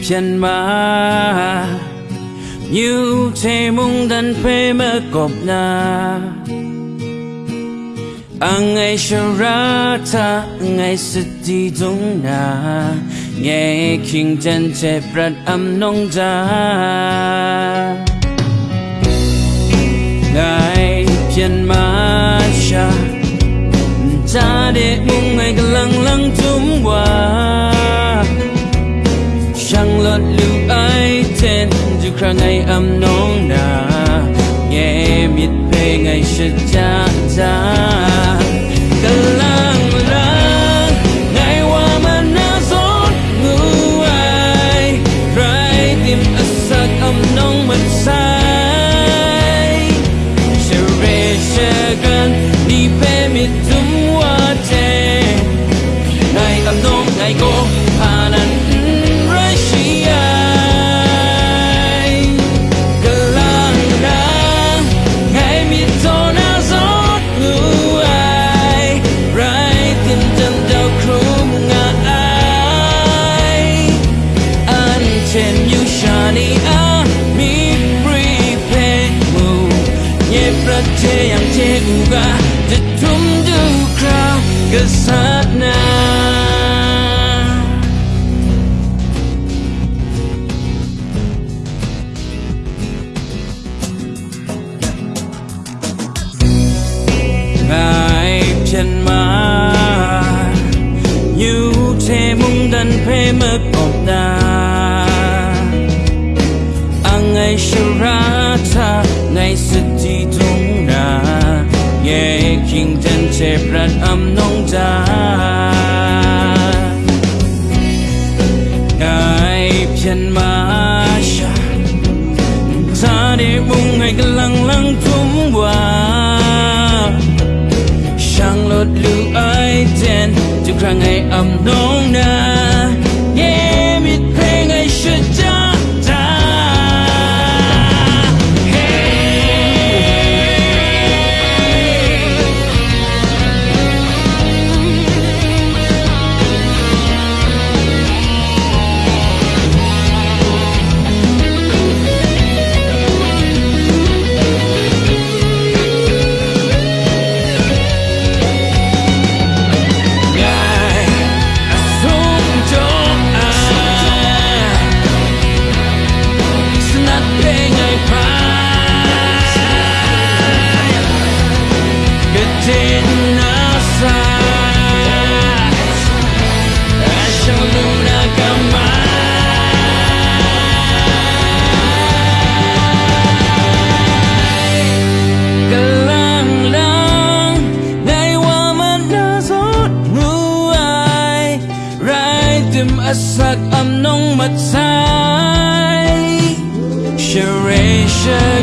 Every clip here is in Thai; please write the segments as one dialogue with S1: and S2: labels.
S1: 骗吧，有这梦但被么搞那，俺爱笑让他爱是地中那，爱听真切不暗弄着，爱骗嘛下，他的梦爱个冷冷中话。chẳng lọt lưu ai tên dù khả ngày âm nông nà nghe miệt về ngày sự cha cha ไม่มากบดาอังไอชราชาในสติทุงนาเงี้ยคิงเันเจ็บรัะอัมนงจานายเพียนมาชาชาได้บุ้งให้กำลังลังทุ่มว่า ช่างลดลูไอเจนจะครั้งให้อัมนงนา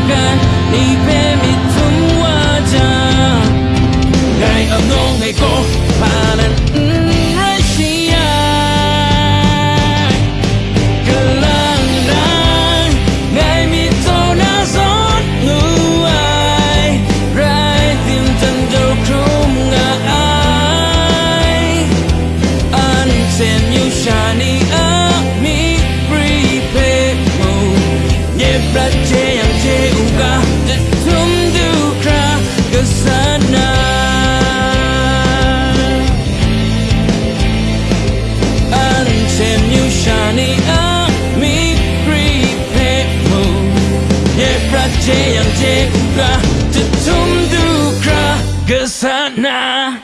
S1: 你。sana